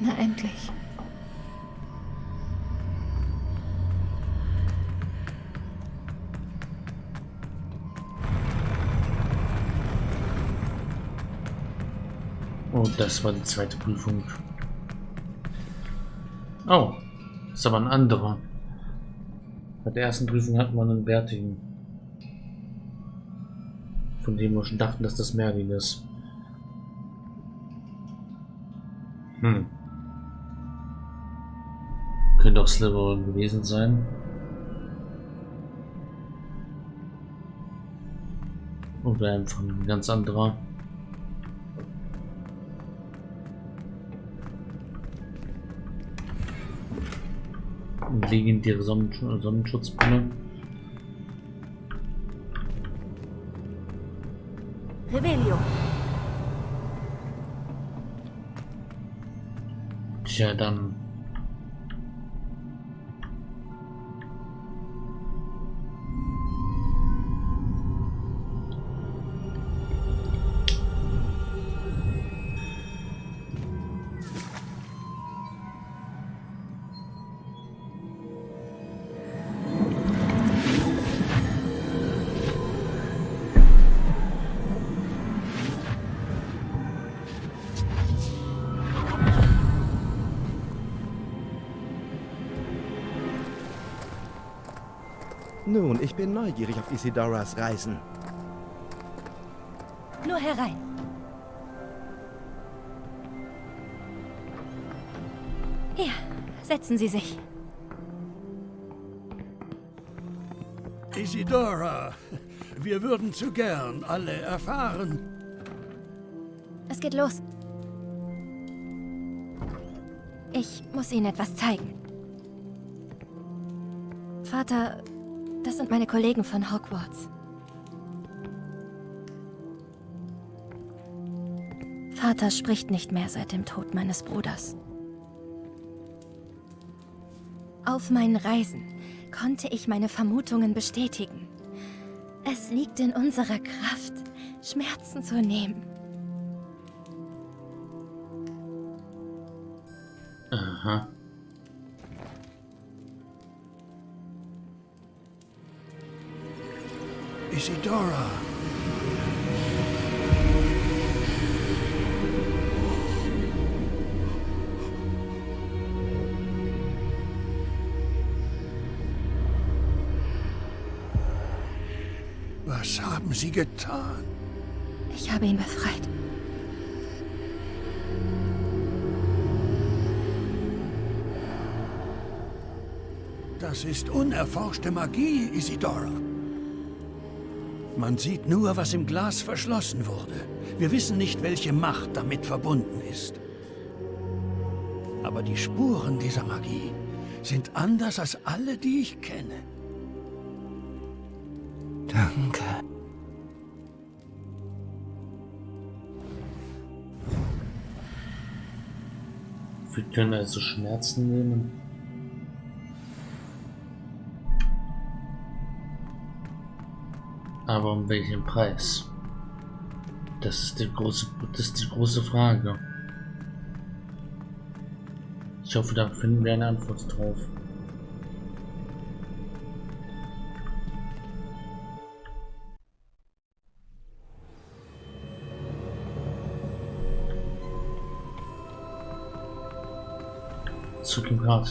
Na endlich. Oh, das war die zweite Prüfung. Oh, ist aber ein anderer. Bei der ersten Prüfung hatten wir einen Bärtigen. Von dem wir schon dachten, dass das Merlin ist. Hm. Sliver gewesen sein. Oder einfach ein ganz anderer. legendäre Sonnensch Sonnenschutzbrille. Rebellion. Tja, dann Nun, ich bin neugierig auf Isidoras Reisen. Nur herein. Hier, setzen Sie sich. Isidora, wir würden zu gern alle erfahren. Es geht los. Ich muss Ihnen etwas zeigen. Vater, das sind meine Kollegen von Hogwarts. Vater spricht nicht mehr seit dem Tod meines Bruders. Auf meinen Reisen konnte ich meine Vermutungen bestätigen. Es liegt in unserer Kraft, Schmerzen zu nehmen. Aha. Isidora. Was haben Sie getan? Ich habe ihn befreit. Das ist unerforschte Magie, Isidora. Man sieht nur, was im Glas verschlossen wurde. Wir wissen nicht, welche Macht damit verbunden ist. Aber die Spuren dieser Magie sind anders als alle, die ich kenne. Danke. Wir können also Schmerzen nehmen. Aber um welchen Preis? Das ist die große, das ist die große Frage. Ich hoffe, da finden wir eine Antwort drauf.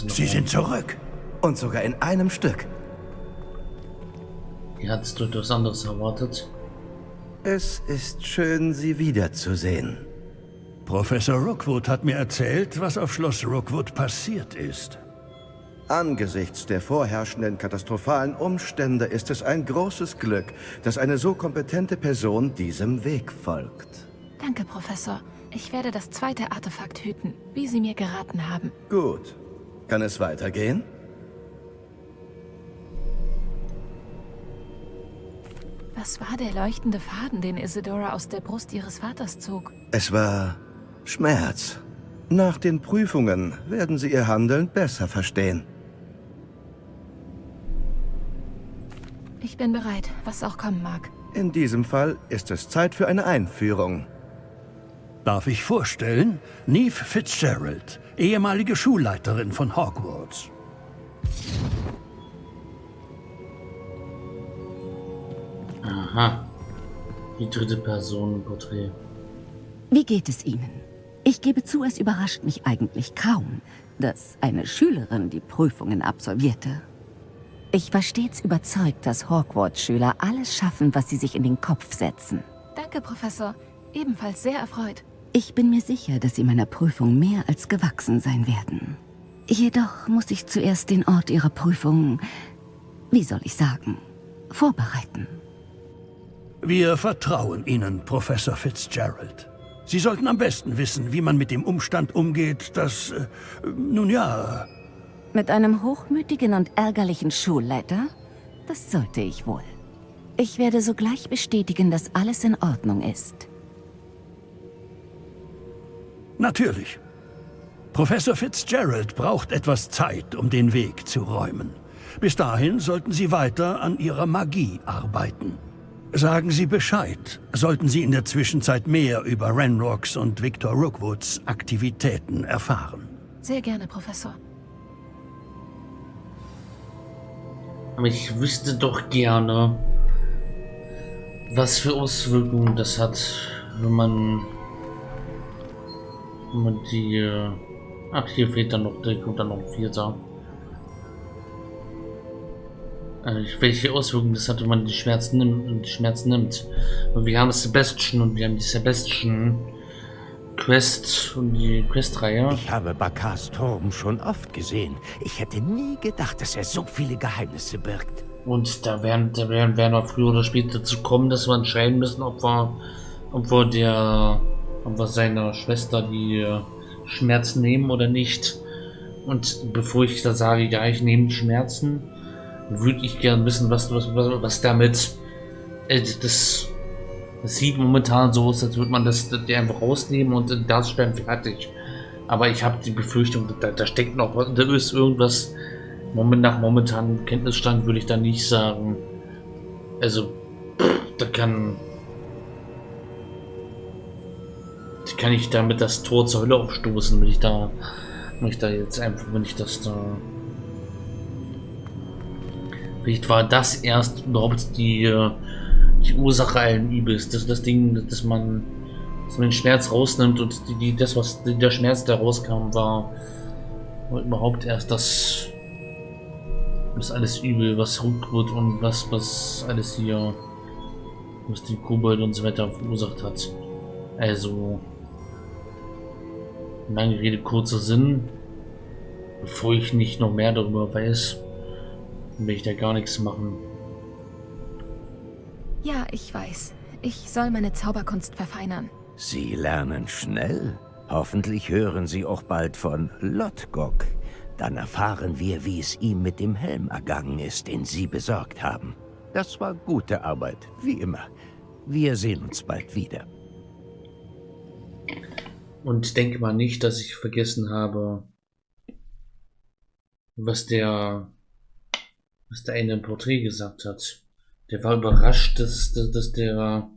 Sie sind zurück. Und sogar in einem Stück. Ihr hattet etwas anderes erwartet. Es ist schön, Sie wiederzusehen. Professor Rookwood hat mir erzählt, was auf Schloss Rookwood passiert ist. Angesichts der vorherrschenden katastrophalen Umstände ist es ein großes Glück, dass eine so kompetente Person diesem Weg folgt. Danke, Professor. Ich werde das zweite Artefakt hüten, wie Sie mir geraten haben. Gut. Kann es weitergehen? Was war der leuchtende Faden, den Isidora aus der Brust ihres Vaters zog? Es war Schmerz. Nach den Prüfungen werden Sie Ihr Handeln besser verstehen. Ich bin bereit, was auch kommen mag. In diesem Fall ist es Zeit für eine Einführung. Darf ich vorstellen? Neve Fitzgerald, ehemalige Schulleiterin von Hogwarts. Aha. Die dritte Person Porträt. Wie geht es Ihnen? Ich gebe zu, es überrascht mich eigentlich kaum, dass eine Schülerin die Prüfungen absolvierte. Ich war stets überzeugt, dass Hogwarts-Schüler alles schaffen, was sie sich in den Kopf setzen. Danke, Professor. Ebenfalls sehr erfreut. Ich bin mir sicher, dass Sie meiner Prüfung mehr als gewachsen sein werden. Jedoch muss ich zuerst den Ort Ihrer Prüfung, wie soll ich sagen, vorbereiten. Wir vertrauen Ihnen, Professor Fitzgerald. Sie sollten am besten wissen, wie man mit dem Umstand umgeht, dass, äh, nun ja, Mit einem hochmütigen und ärgerlichen Schulleiter? Das sollte ich wohl. Ich werde sogleich bestätigen, dass alles in Ordnung ist. natürlich. Professor Fitzgerald braucht etwas Zeit, um den Weg zu räumen. Bis dahin sollten Sie weiter an Ihrer Magie arbeiten. Sagen Sie Bescheid, sollten Sie in der Zwischenzeit mehr über Renrocks und Victor Rookwoods Aktivitäten erfahren. Sehr gerne, Professor. Aber ich wüsste doch gerne, was für Auswirkungen das hat, wenn man, wenn man die. Ach, hier fehlt dann noch, da kommt dann noch ein Vierter. Äh, welche Auswirkungen das hat, wenn man die Schmerzen nimmt, die Schmerzen nimmt. Und wir haben Sebastian und wir haben die Sebastian Quest und die Questreihe. Ich habe Bakars Turm schon oft gesehen. Ich hätte nie gedacht, dass er so viele Geheimnisse birgt. Und da werden, da werden, werden wir früher oder später dazu kommen, dass wir entscheiden müssen, ob wir, ob wir der, ob wir seiner Schwester die äh, Schmerzen nehmen oder nicht. Und bevor ich da sage, ja, ich nehme die Schmerzen, würde ich gern wissen, was, was, was, was damit, äh, das, das sieht momentan so aus, als würde man das, das einfach rausnehmen und darstellen, fertig. Aber ich habe die Befürchtung, da, da steckt noch, was- da ist irgendwas, Moment nach momentanem Kenntnisstand würde ich da nicht sagen. Also, da kann. Kann ich damit das Tor zur Hölle aufstoßen, wenn ich da. Wenn ich da jetzt einfach, wenn ich das da. Vielleicht war das erst überhaupt die, äh, die Ursache allen Übels. Das, das Ding, dass man, dass man den Schmerz rausnimmt und die, die, das, was der Schmerz, der rauskam, war, war überhaupt erst das, das alles übel, was Rookwood und was, was alles hier, was die Kobold und so weiter verursacht hat. Also, lange Rede, kurzer Sinn. Bevor ich nicht noch mehr darüber weiß, will ich da gar nichts machen. Ja, ich weiß. Ich soll meine Zauberkunst verfeinern. Sie lernen schnell. Hoffentlich hören Sie auch bald von Lotgok. Dann erfahren wir, wie es ihm mit dem Helm ergangen ist, den Sie besorgt haben. Das war gute Arbeit, wie immer. Wir sehen uns bald wieder. Und denke mal nicht, dass ich vergessen habe, was der, was der eine im Porträt gesagt hat. Der war überrascht, dass, dass, dass der,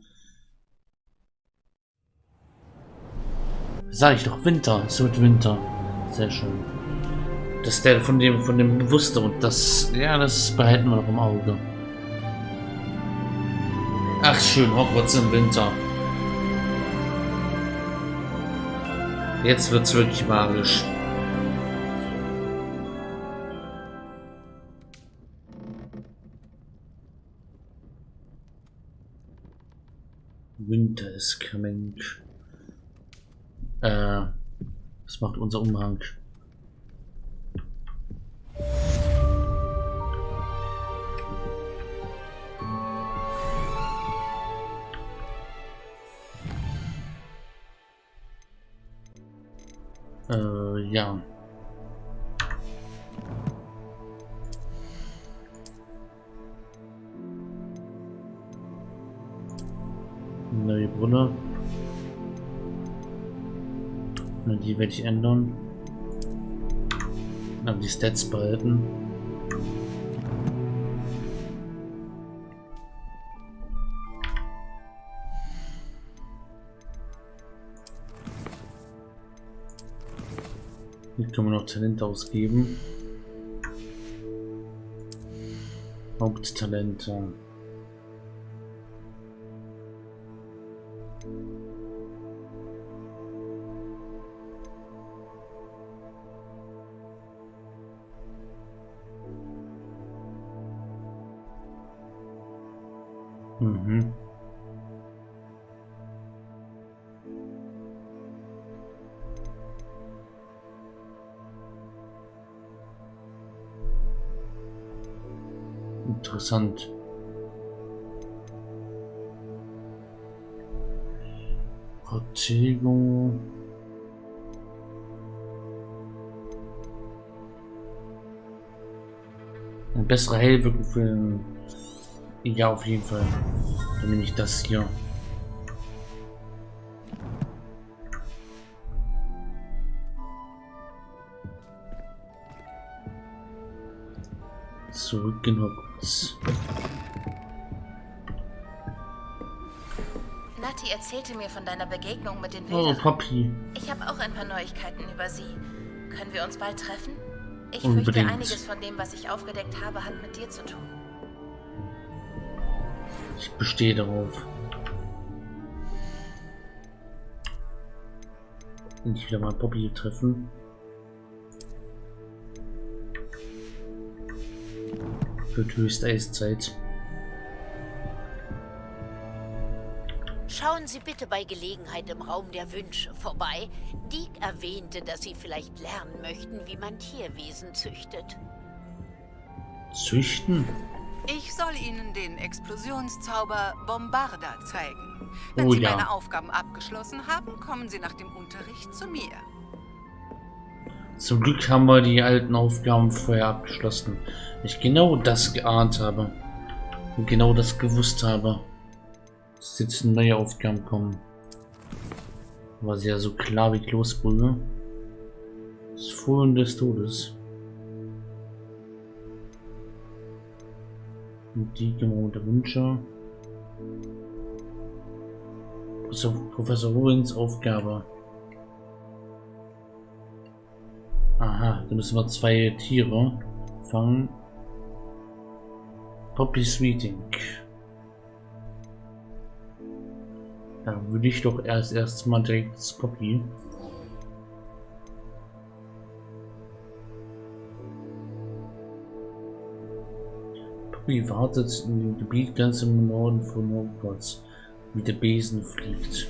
sag ich doch, Winter, es wird Winter. Sehr schön. Dass der von dem, von dem wusste und das, ja, das behalten wir noch im Auge. Ach schön, Hogwarts im Winter. Jetzt wird's wirklich magisch. Winter is coming. Äh, was macht unser Umhang? Äh, ja. Neue Brille. Na, Die werde ich ändern. Aber die Stats behalten. Hier können wir noch Talent ausgeben. Haupttalente. Interessant. Protego. Eine bessere Heilwirkung für... Ja, auf jeden Fall. Dann nehme ich das hier. Zurück Nati erzählte mir von deiner Begegnung mit den Oh, Wilderen. Poppy. Ich habe auch ein paar Neuigkeiten über sie. Können wir uns bald treffen? Ich Unbedingt. fürchte, einiges von dem, was ich aufgedeckt habe, hat mit dir zu tun. Ich bestehe darauf. Wenn ich wieder mal Poppy treffen. Wird höchste Eiszeit. Schauen Sie bitte bei Gelegenheit im Raum der Wünsche vorbei. Diek erwähnte, dass Sie vielleicht lernen möchten, wie man Tierwesen züchtet. Züchten? Ich soll Ihnen den Explosionszauber Bombarda zeigen. Wenn Oh Sie ja. meine Aufgaben abgeschlossen haben, kommen Sie nach dem Unterricht zu mir. Zum Glück haben wir die alten Aufgaben vorher abgeschlossen. Ich genau das geahnt habe. Und genau das gewusst habe. Dass jetzt neue Aufgaben kommen. War sie ja so klar wie Kloßbrühe. Das Fohlen des Todes. Und die gemauerte Wünsche. Professor, Rowings Aufgabe. Aha, da müssen wir zwei Tiere fangen. Poppy Sweeting. Da würde ich doch erst erst mal direkt das Poppy. Poppy wartet in dem Gebiet ganz im Norden von Hogwarts, wie der Besen fliegt.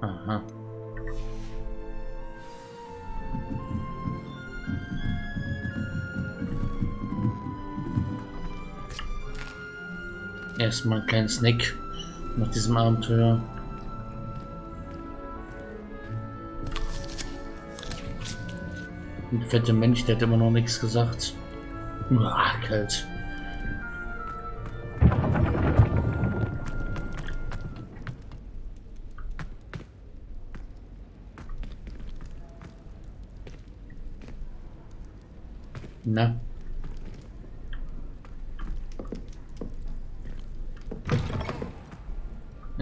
Aha. Erstmal einen kleinen Snack nach diesem Abenteuer. Ein fetter Mensch, der hat immer noch nichts gesagt. Uah, kalt. Na.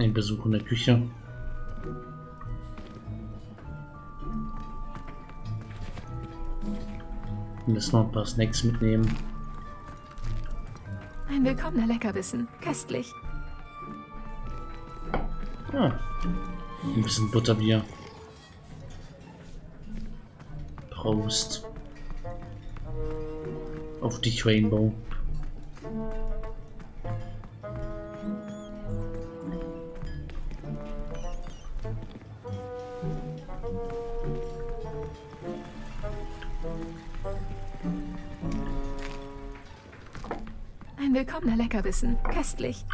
Ein Besuch in der Küche. Wir müssen noch ein paar Snacks mitnehmen. Ein willkommener Leckerbissen. Köstlich. Ah, ein bisschen Butterbier. Prost. Auf dich, Rainbow. Leckerbissen. Köstlich.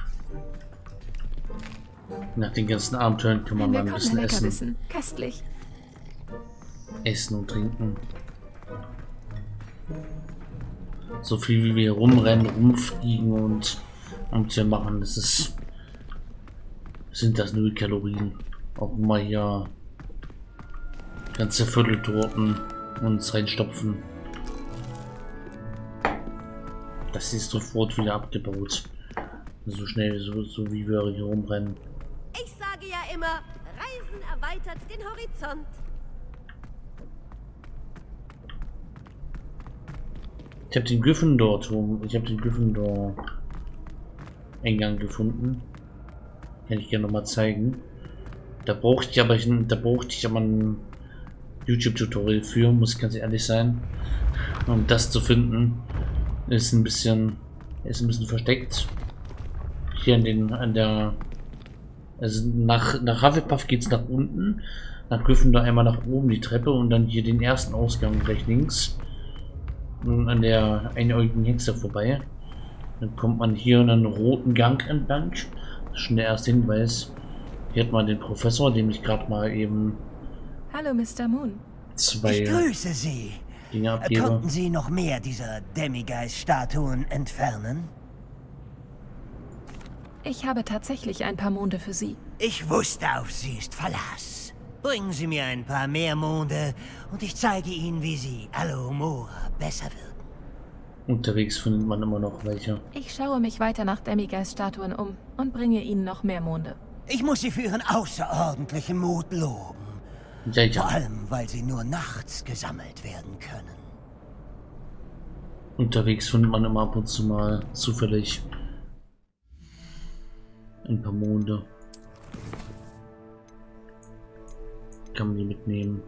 Nach den ganzen Abenteuern kann man mal ein bisschen essen. Köstlich. Essen und trinken. So viel wie wir rumrennen, rumfliegen und Abenteuer machen, das ist sind das null Kalorien. Auch mal hier ganze Vierteltorten uns reinstopfen. Das ist sofort wieder abgebaut. So schnell, so, so wie wir hier rumrennen. Ich sage ja immer, Reisen erweitert den Horizont. Ich habe den Gryffindor-Turm, ich habe den Gryffindor-Eingang gefunden. Kann ich gerne noch mal zeigen. Da brauchte ich aber, da brauchte ich aber ein YouTube-Tutorial für, muss ich ganz ehrlich sein. Um das zu finden, ist ein bisschen, ist ein bisschen versteckt. Hier an den, an der, also nach, nach Hufflepuff geht es nach unten. Nach Gryffindor einmal nach oben die Treppe und dann hier den ersten Ausgang gleich links an der einäugigen Hexe vorbei. Dann kommt man hier einen roten Gang entlang. Das ist schon der erste Hinweis. Hier hat man den Professor, dem ich gerade mal eben... Hallo, Mr. Moon. Zwei ich grüße Sie. Dinge abgebe. Konnten Sie noch mehr dieser Demigeist-Statuen entfernen? Ich habe tatsächlich ein paar Monde für Sie. Ich wusste, auf Sie ist Verlass. Bringen Sie mir ein paar mehr Monde und ich zeige Ihnen, wie Sie Alohomora besser wirken. Unterwegs findet man immer noch welche. Ich schaue mich weiter nach Demigeist-Statuen um und bringe Ihnen noch mehr Monde. Ich muss Sie für Ihren außerordentlichen Mut loben. Ja, ja. Vor allem, weil sie nur nachts gesammelt werden können. Unterwegs findet man immer ab und zu mal zufällig ein paar Monde. Kann man die mitnehmen.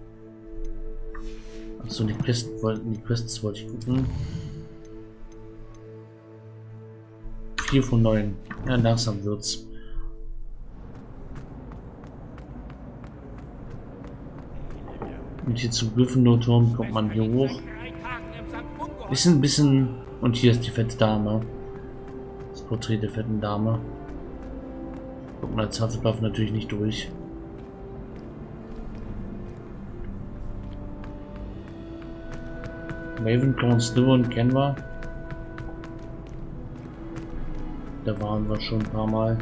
Achso, die Quests, die Quests wollte ich gucken. 4 von 9. Ja, langsam wird's. Und hier zu Gryffindor-Turm kommt man hier hoch. Ein bisschen... Und hier ist die fette Dame. Das Porträt der fetten Dame. Kommt man als Hufflepuff natürlich nicht durch. Ravenclaw und Slytherin kennen wir. Da waren wir schon ein paar Mal.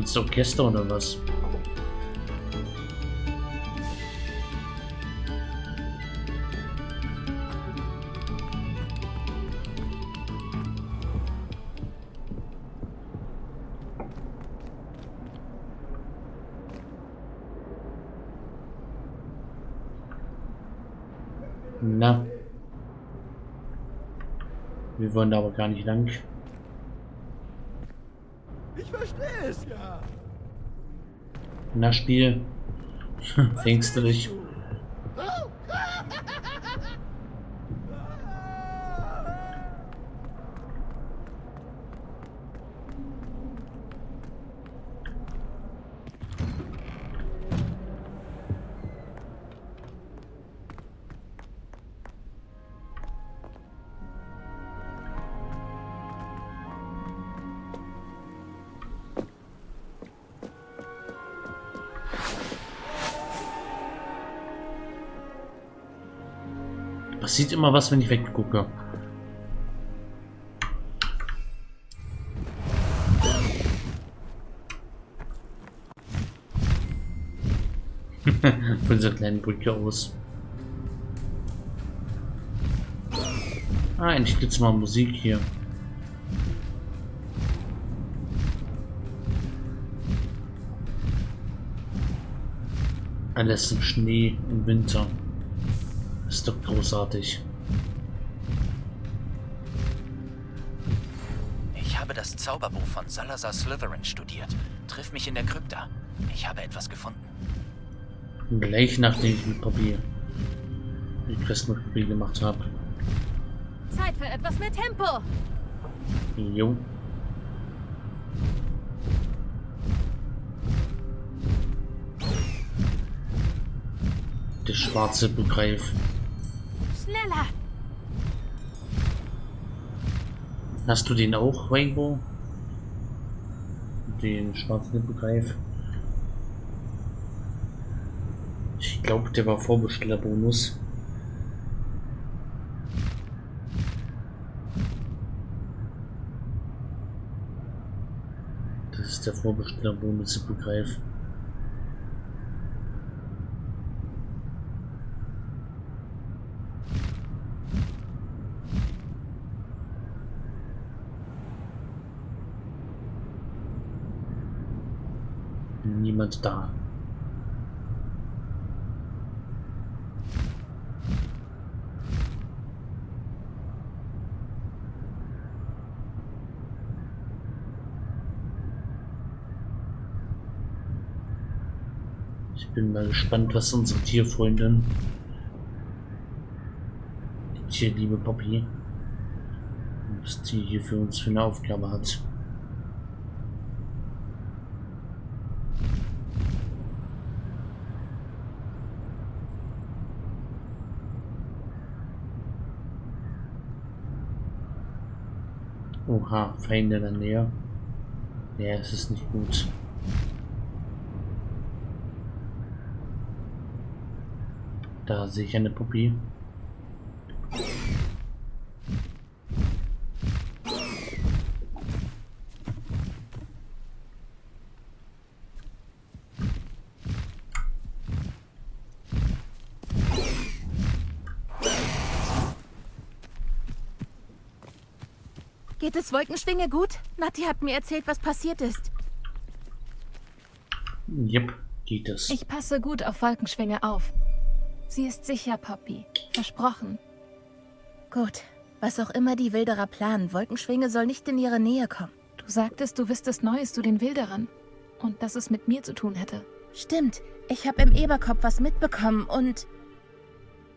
Ganzes Orchester oder was? Na. Wir wollen da aber gar nicht lang. Ich verstehe es ja. Na Spiel. Fängst du dich? Passiert immer was, wenn ich weggucke. Von dieser kleinen Brücke aus. Ah, endlich gibt's mal Musik hier. Alles im Schnee im Winter. Ist doch großartig. Ich habe das Zauberbuch von Salazar Slytherin studiert. Triff mich in der Krypta. Ich habe etwas gefunden. Gleich nachdem ich mit Papier die Quest mit Papier gemacht habe. Zeit für etwas mehr Tempo. Jo. Der schwarze Begreif. Schneller. Hast du den auch, Rainbow? Den schwarzen Hippogreif? Ich glaube, der war Vorbestellerbonus. Das ist der Vorbestellerbonus Hippogreif. Niemand da. Ich bin mal gespannt, was unsere Tierfreundin, die Tierliebe Poppy, was die hier für uns für eine Aufgabe hat. Oha, Feinde in der Nähe. Ja, es ist nicht gut. Da sehe ich eine Puppe. Wolkenschwinge gut? Nati hat mir erzählt, was passiert ist. Jep, geht es. Ich passe gut auf Wolkenschwinge auf. Sie ist sicher, Poppy. Versprochen. Gut. Was auch immer die Wilderer planen, Wolkenschwinge soll nicht in ihre Nähe kommen. Du sagtest, du wüsstest Neues zu den Wilderern. Und dass es mit mir zu tun hätte. Stimmt. Ich habe im Eberkopf was mitbekommen und...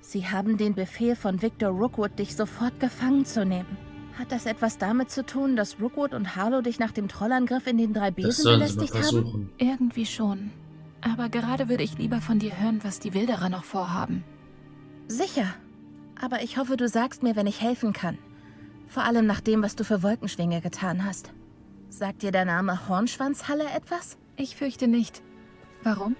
Sie haben den Befehl von Victor Rookwood, dich sofort gefangen zu nehmen. Hat das etwas damit zu tun, dass Rookwood und Harlow dich nach dem Trollangriff in den drei Besen belästigt haben? Irgendwie schon. Aber gerade würde ich lieber von dir hören, was die Wilderer noch vorhaben. Sicher. Aber ich hoffe, du sagst mir, wenn ich helfen kann. Vor allem nach dem, was du für Wolkenschwinge getan hast. Sagt dir der Name Hornschwanzhalle etwas? Ich fürchte nicht. Warum?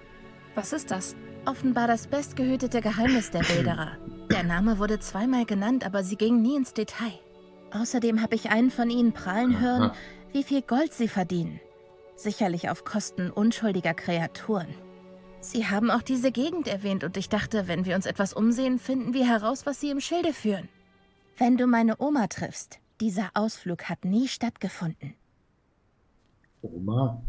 Was ist das? Offenbar das bestgehütete Geheimnis der Wilderer. Der Name wurde zweimal genannt, aber sie ging nie ins Detail. Außerdem habe ich einen von ihnen prahlen hören, wie viel Gold sie verdienen. Sicherlich auf Kosten unschuldiger Kreaturen. Sie haben auch diese Gegend erwähnt und ich dachte, wenn wir uns etwas umsehen, finden wir heraus, was sie im Schilde führen. Wenn du meine Oma triffst, dieser Ausflug hat nie stattgefunden. Oma?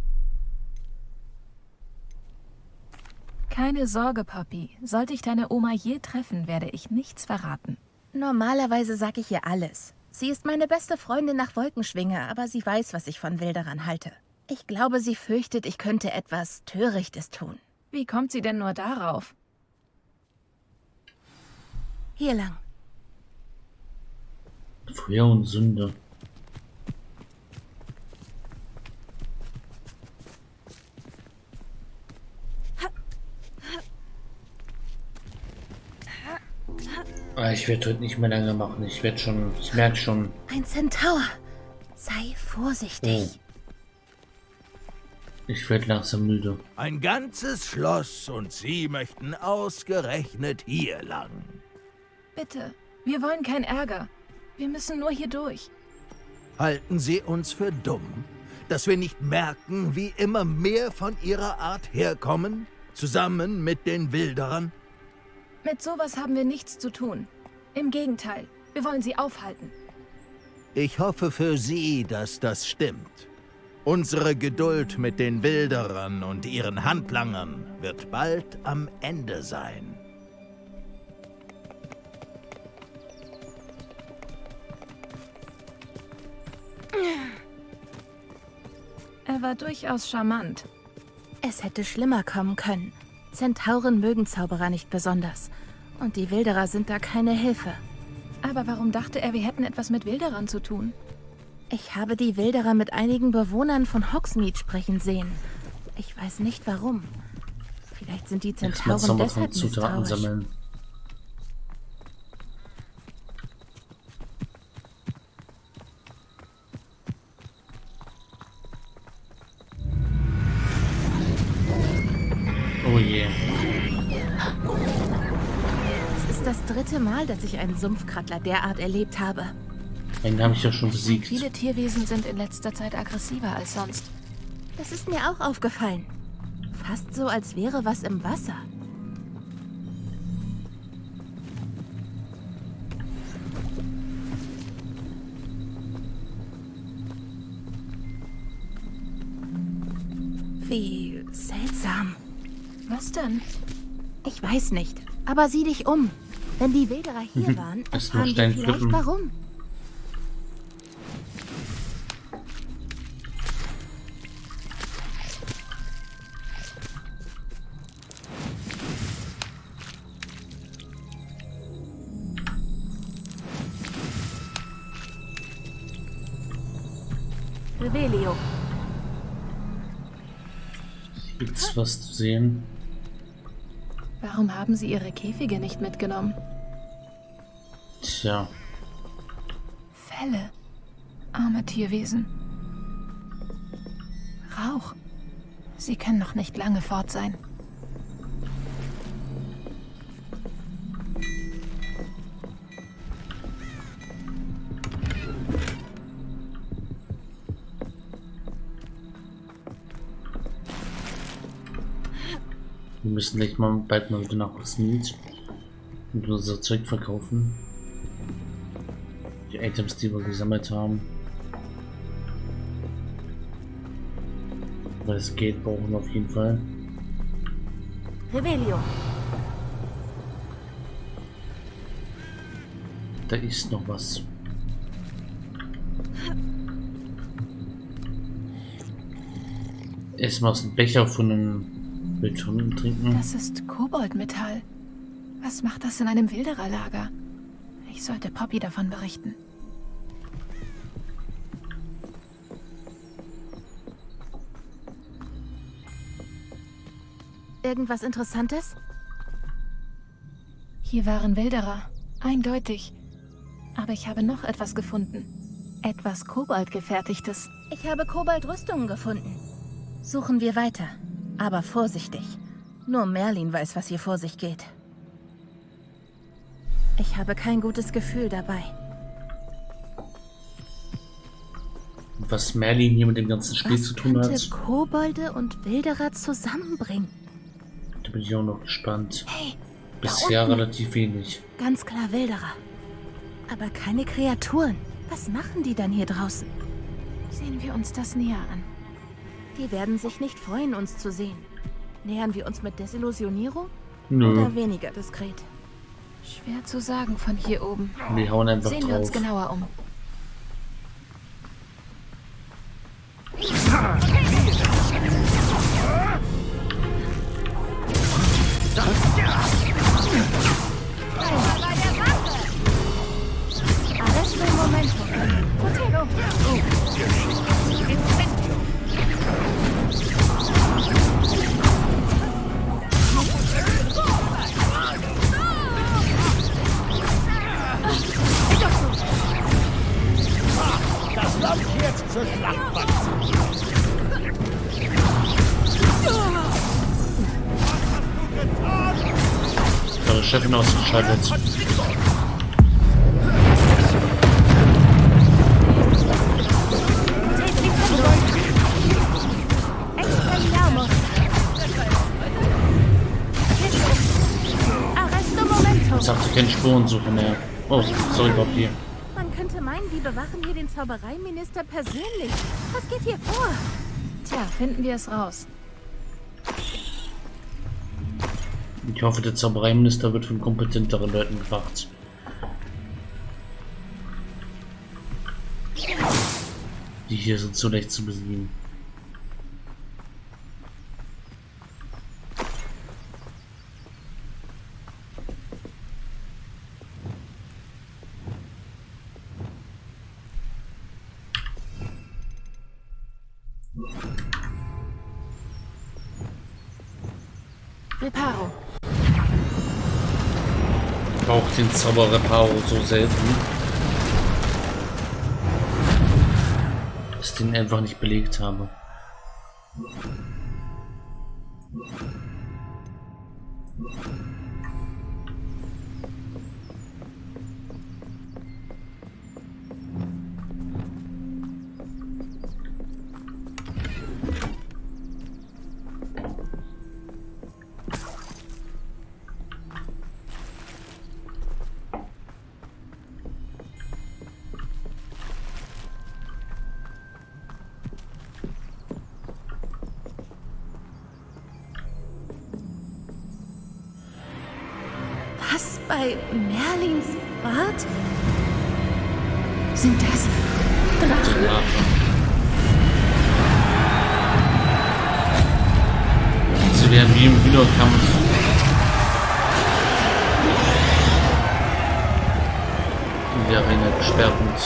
Keine Sorge, Poppy. Sollte ich deine Oma je treffen, werde ich nichts verraten. Normalerweise sage ich ihr alles. Sie ist meine beste Freundin nach Wolkenschwinge, aber sie weiß, was ich von Wilderern halte. Ich glaube, sie fürchtet, ich könnte etwas Törichtes tun. Wie kommt sie denn nur darauf? Hier lang. Feuer und Sünde. Ich werde heute nicht mehr lange machen. Ich werde schon, ich merke schon. Ein Centaur. Sei vorsichtig. Oh. Ich werde langsam müde. Ein ganzes Schloss und Sie möchten ausgerechnet hier lang. Bitte, wir wollen keinen Ärger. Wir müssen nur hier durch. Halten Sie uns für dumm, dass wir nicht merken, wie immer mehr von Ihrer Art herkommen, zusammen mit den Wilderern? Mit sowas haben wir nichts zu tun. Im Gegenteil, wir wollen sie aufhalten. Ich hoffe für Sie, dass das stimmt. Unsere Geduld mit den Wilderern und ihren Handlangern wird bald am Ende sein. Er war durchaus charmant. Es hätte schlimmer kommen können. Zentauren mögen Zauberer nicht besonders. Und die Wilderer sind da keine Hilfe. Aber warum dachte er, wir hätten etwas mit Wilderern zu tun? Ich habe die Wilderer mit einigen Bewohnern von Hogsmeade sprechen sehen. Ich weiß nicht warum. Vielleicht sind die Zentauren deshalb misstrauisch. Sammeln. Dritte Mal, dass ich einen Sumpfkrattler derart erlebt habe. Den habe ich ja schon besiegt. Viele Tierwesen sind in letzter Zeit aggressiver als sonst. Das ist mir auch aufgefallen. Fast so, als wäre was im Wasser. Wie seltsam. Was denn? Ich weiß nicht. Aber sieh dich um. Wenn die Wilderer hier waren, Erst nur erfahren wir vielleicht warum. Revelio. Gibt's was zu sehen? Warum haben Sie Ihre Käfige nicht mitgenommen? Tja, Fälle. Arme Tierwesen. Rauch. Sie können noch nicht lange fort sein. Müssen gleich mal bald mal wieder nach Smith und unser Zeug verkaufen. Die Items, die wir gesammelt haben. Weil das Geld brauchen wir auf jeden Fall. Revelio. Da ist noch was. Erstmal aus dem Becher von einem Beton trinken. Das ist Koboldmetall. Was macht das in einem Wildererlager? Ich sollte Poppy davon berichten. Irgendwas Interessantes? Hier waren Wilderer. Eindeutig. Aber ich habe noch etwas gefunden. Etwas Koboldgefertigtes. Ich habe Koboldrüstungen gefunden. Suchen wir weiter. Aber vorsichtig. Nur Merlin weiß, was hier vor sich geht. Ich habe kein gutes Gefühl dabei. Was Merlin hier mit dem ganzen Spiel zu tun hat, Kobolde und Wilderer zusammenbringen. da bin ich auch noch gespannt. Hey, Bisher unten. relativ wenig. Ganz klar Wilderer. Aber keine Kreaturen. Was machen die dann hier draußen? Sehen wir uns das näher an. Die werden sich nicht freuen, uns zu sehen. Nähern wir uns mit Desillusionierung? Nö. Oder weniger diskret? Schwer zu sagen von hier oben. Wir hauen einfach Sehen wir uns drauf. genauer um. Momento. Ich sagte keine Spurensuche mehr. Oh, sorry, Papier. Man könnte meinen, die bewachen hier den Zaubereiminister persönlich. Was geht hier vor? Tja, finden wir es raus. Ich hoffe, der Zaubereiminister wird von kompetenteren Leuten bewacht. Die hier sind so leicht zu besiegen. Reparo. Den Zauberreparo so selten. Dass ich den einfach nicht belegt habe. Sind das Drachen? Sie werden wie im Wiederkampf. In der Arena gesperrt und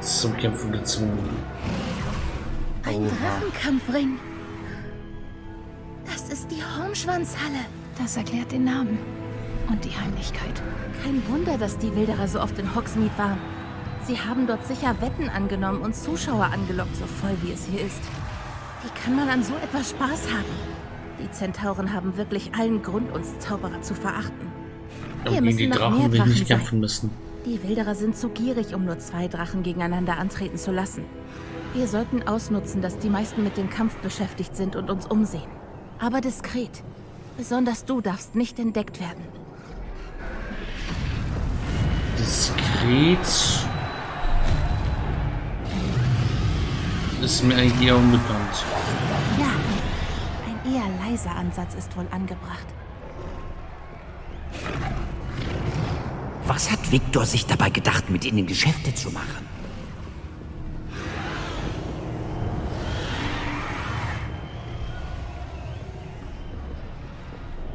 zum Kämpfen gezwungen. Ein Drachenkampfring. Das ist die Hornschwanzhalle. Das erklärt den Namen und die Heimlichkeit. Kein Wunder, dass die Wilderer so oft in Hogsmeade waren. Sie haben dort sicher Wetten angenommen und Zuschauer angelockt, so voll wie es hier ist. Wie kann man an so etwas Spaß haben? Die Zentauren haben wirklich allen Grund, uns Zauberer zu verachten. Hier müssen die Drachen will nicht kämpfen müssen. Die Wilderer sind zu gierig, um nur zwei Drachen gegeneinander antreten zu lassen. Wir sollten ausnutzen, dass die meisten mit dem Kampf beschäftigt sind und uns umsehen. Aber diskret. Besonders du darfst nicht entdeckt werden. Diskret ist mir eigentlich eher unbekannt. Ja, ein eher leiser Ansatz ist wohl angebracht. Was hat Viktor sich dabei gedacht, mit ihnen Geschäfte zu machen?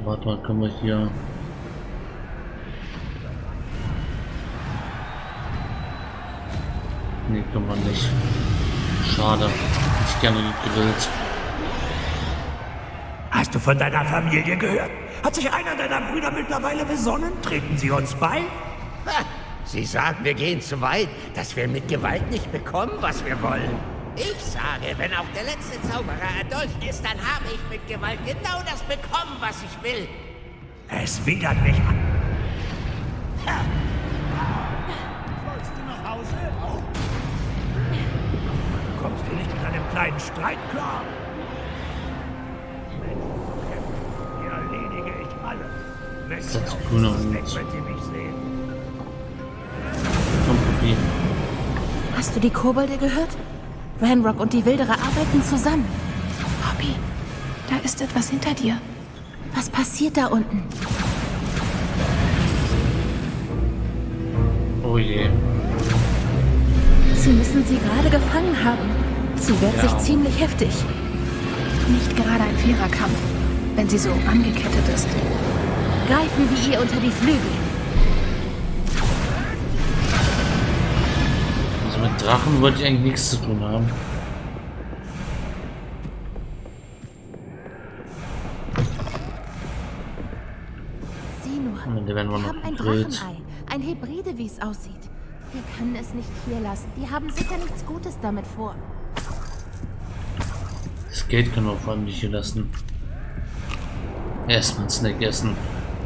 Warte mal, können wir hier... Nee, kann man nicht. Schade. Ich gerne gegrillt. Hast du von deiner Familie gehört? Hat sich einer deiner Brüder mittlerweile besonnen? Treten sie uns bei? Ha, sie sagen, wir gehen zu weit, dass wir mit Gewalt nicht bekommen, was wir wollen. Ich sage, wenn auch der letzte Zauberer erdolcht ist, dann habe ich mit Gewalt genau das bekommen, was ich will. Es widert mich an. Ja. Kleinen Streit klar? Hier erledige ich alle. Das ist grüner Hut. Komm, Papi. Hast du die Kobolde gehört? Ranrock und die Wilderer arbeiten zusammen. Poppy, da ist etwas hinter dir. Was passiert da unten? Oh je. Sie müssen sie gerade gefangen haben. Sie wehrt sich ziemlich heftig. Nicht gerade ein fairer Kampf, wenn sie so angekettet ist. Greifen wir ihr unter die Flügel. Also mit Drachen wollte ich eigentlich nichts zu tun haben. Sieh nur. Wir haben ein gegrillt. Drachenei. Ein Hybride, wie es aussieht. Wir können es nicht hier lassen. Die haben sicher nichts Gutes damit vor. Geld können wir vor allem nicht hier lassen. Erstmal Snack essen.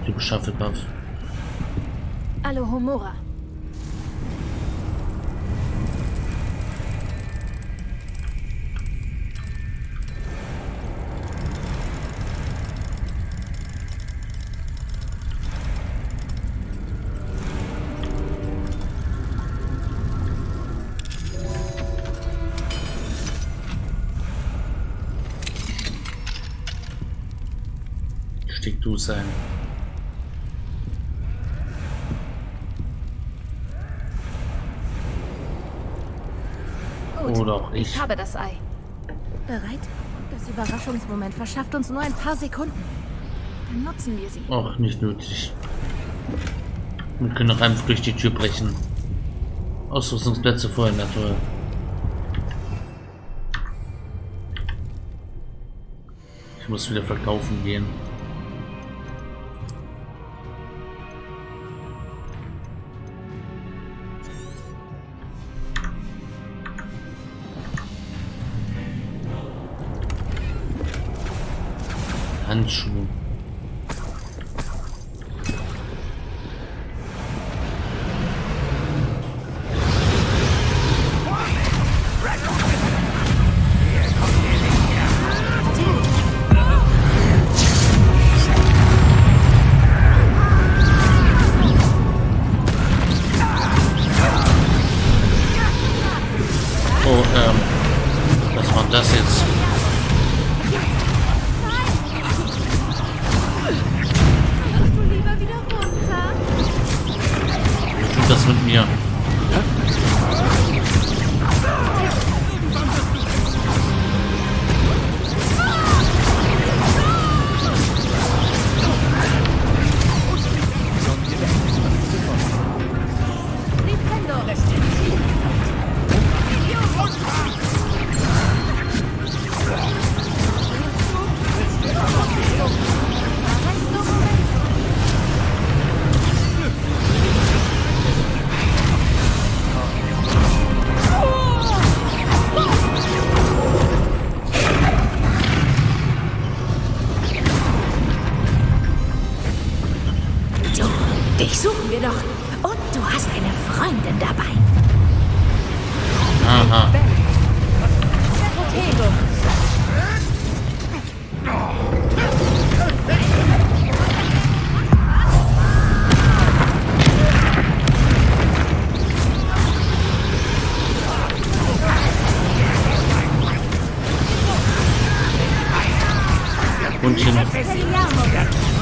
Typisch Hufflepuff. Alohomora. Stick du sein. Gut, Oder auch ich nicht. habe das Ei. Bereit? Das Überraschungsmoment verschafft uns nur ein paar Sekunden. Dann nutzen wir sie. Auch nicht nötig. Wir können auch einfach durch die Tür brechen. Ausrüstungsplätze vorher, na toll. Ich muss wieder verkaufen gehen. Handschuhe. Oh, ähm, was war das jetzt? Continua.